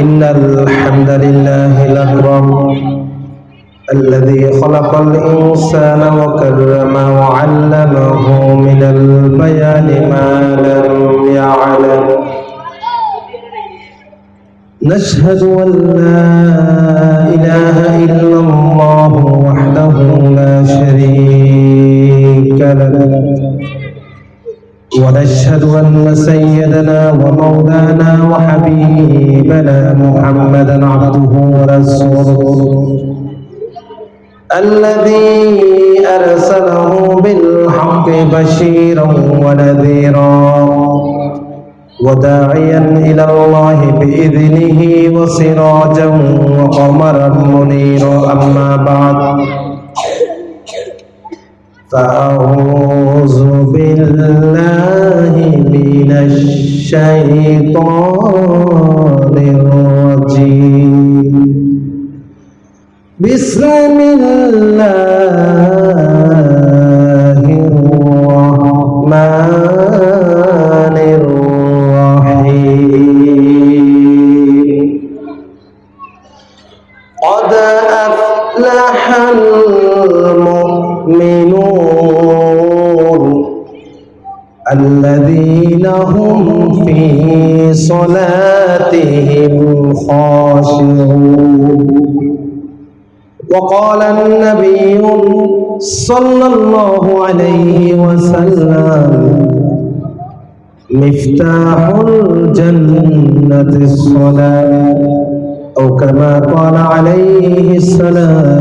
إن الحمد لله الأكرم الذي خلق الإنسان وكرمه وعلمه من البيان ما لم يعلم. نشهد أن لا إله إلا الله ونشهد أن سيدنا ومولانا وحبيبنا محمدا عبده ورسوله. الذي أرسله بالحق بشيرا ونذيرا وداعيا إلى الله بإذنه وسراجا وقمرا منيرا. أما بعد فأعوذ بالله الشيطان الرجيم. بسم الله الرحمن الرحيم قد أفلح المؤمنون الذين هم في صلاتهم خاشعون. وقال النبي صلى الله عليه وسلم مفتاح الجنة الصلاة. أو كما قال عليه والسلام